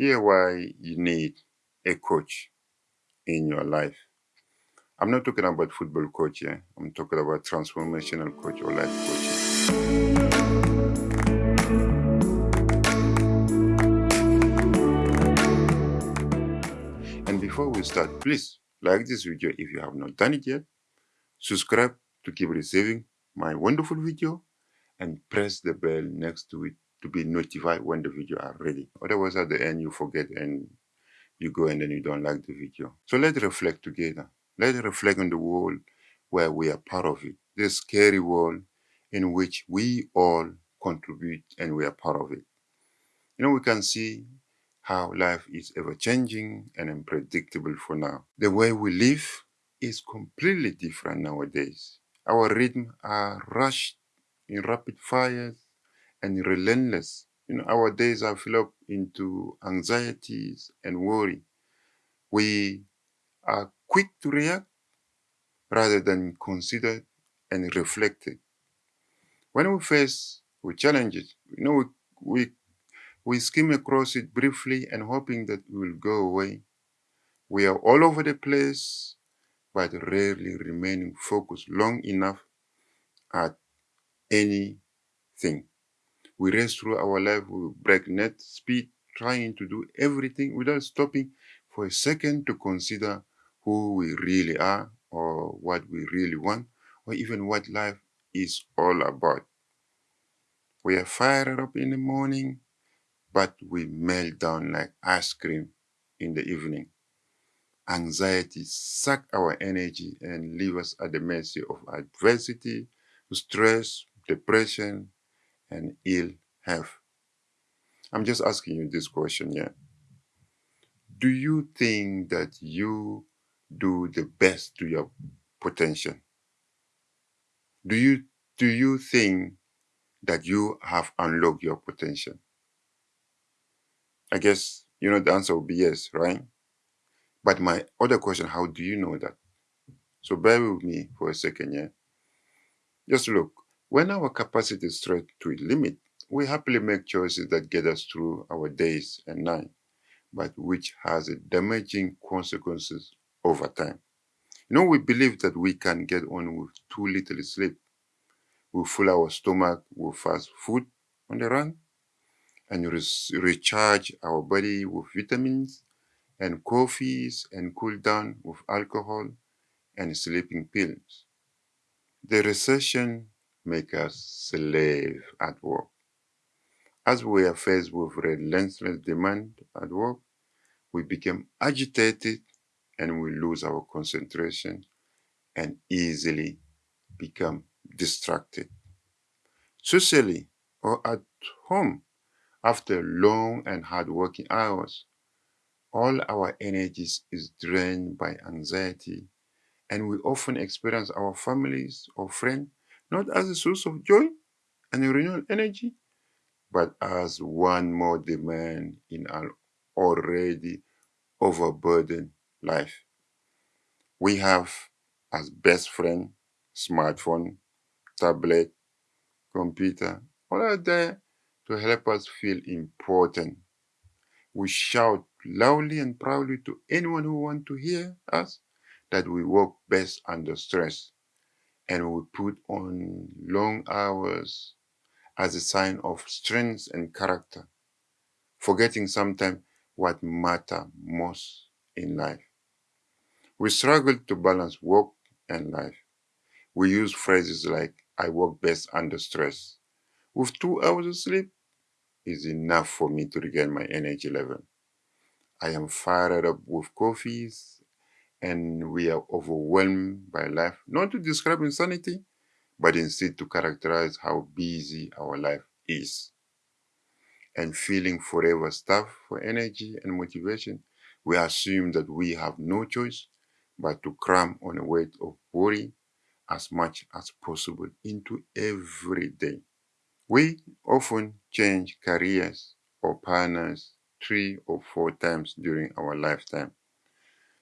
Here why you need a coach in your life. I'm not talking about football coach here. I'm talking about transformational coach or life coach. And before we start, please like this video if you have not done it yet. Subscribe to keep receiving my wonderful video and press the bell next to it to be notified when the video are ready. Otherwise at the end you forget and you go and then you don't like the video. So let's reflect together. Let's reflect on the world where we are part of it. This scary world in which we all contribute and we are part of it. You know, we can see how life is ever changing and unpredictable for now. The way we live is completely different nowadays. Our rhythm are rushed in rapid fires and relentless. You know, our days are filled up into anxieties and worry. We are quick to react rather than consider and reflect. When we face with challenges, you know, we, we, we skim across it briefly and hoping that it will go away. We are all over the place, but rarely remaining focused long enough at anything. We race through our life with breakneck speed, trying to do everything without stopping for a second to consider who we really are or what we really want or even what life is all about. We are fired up in the morning, but we melt down like ice cream in the evening. Anxiety suck our energy and leave us at the mercy of adversity, stress, depression, and ill health. I'm just asking you this question here. Do you think that you do the best to your potential? Do you do you think that you have unlocked your potential? I guess you know the answer will be yes, right? But my other question, how do you know that? So bear with me for a second yeah? Just look, when our capacity is stretched to its limit, we happily make choices that get us through our days and night, but which has damaging consequences over time. You know, we believe that we can get on with too little sleep. We fill our stomach with fast food on the run and re recharge our body with vitamins and coffees and cool down with alcohol and sleeping pills. The recession make us slave at work. As we are faced with relentless demand at work, we become agitated and we lose our concentration and easily become distracted. Socially or at home, after long and hard working hours, all our energies is drained by anxiety and we often experience our families or friends not as a source of joy and renewal energy, but as one more demand in an already overburdened life. We have as best friend, smartphone, tablet, computer, all are there to help us feel important. We shout loudly and proudly to anyone who wants to hear us that we work best under stress and we put on long hours as a sign of strength and character, forgetting sometimes what matter most in life. We struggle to balance work and life. We use phrases like, I work best under stress. With two hours of sleep is enough for me to regain my energy level. I am fired up with coffees and we are overwhelmed by life, not to describe insanity, but instead to characterize how busy our life is. And feeling forever starved for energy and motivation, we assume that we have no choice but to cram on a weight of worry as much as possible into every day. We often change careers or partners three or four times during our lifetime.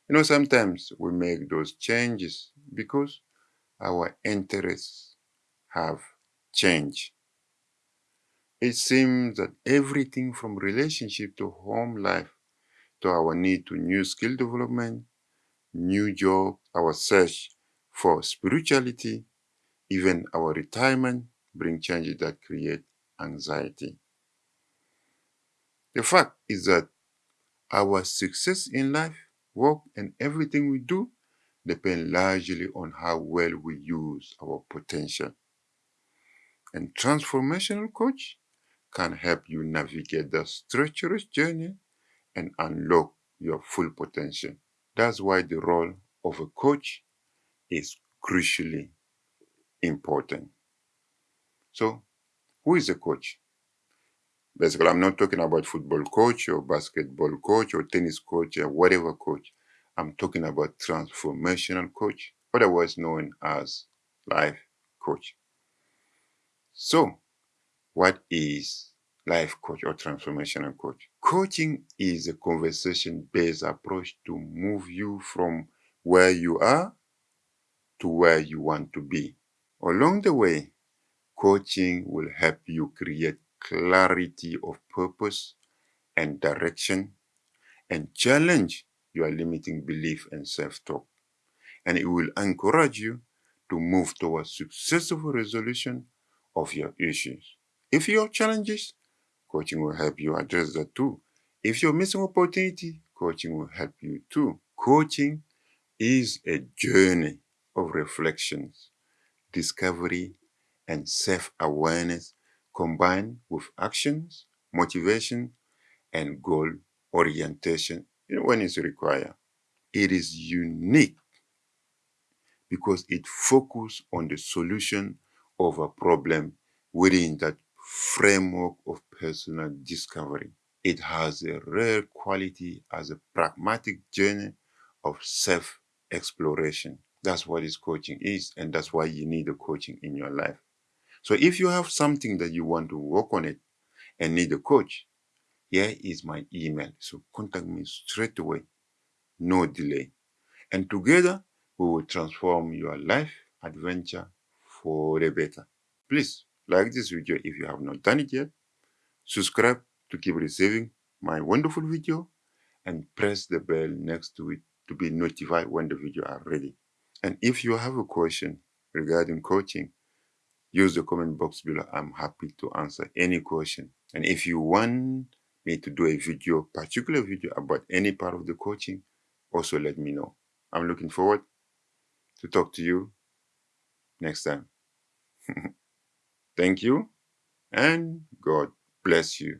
You know, sometimes we make those changes because our interests have changed. It seems that everything from relationship to home life to our need to new skill development, new job, our search for spirituality, even our retirement bring changes that create anxiety. The fact is that our success in life, work, and everything we do depend largely on how well we use our potential. And transformational coach can help you navigate the treacherous journey and unlock your full potential. That's why the role of a coach is crucially important. So, who is a coach? Basically, I'm not talking about football coach or basketball coach or tennis coach or whatever coach. I'm talking about transformational coach, otherwise known as life coach. So, what is life coach or transformational coach? Coaching is a conversation based approach to move you from where you are to where you want to be. Along the way, coaching will help you create clarity of purpose and direction and challenge your limiting belief and self-talk. And it will encourage you to move towards successful resolution of your issues. If you have challenges, coaching will help you address that too. If you're missing opportunity, coaching will help you too. Coaching is a journey of reflections, discovery, and self-awareness combined with actions, motivation, and goal orientation when it's required. It is unique because it focuses on the solution of a problem within that framework of personal discovery. It has a rare quality as a pragmatic journey of self-exploration. That's what this coaching is, and that's why you need a coaching in your life. So if you have something that you want to work on it and need a coach, here is my email. So contact me straight away, no delay. And together we will transform your life adventure for the better. Please like this video if you have not done it yet. Subscribe to keep receiving my wonderful video and press the bell next to it to be notified when the video are ready. And if you have a question regarding coaching, use the comment box below. I'm happy to answer any question. And if you want me to do a video, particular video about any part of the coaching, also let me know. I'm looking forward to talk to you next time. Thank you and God bless you.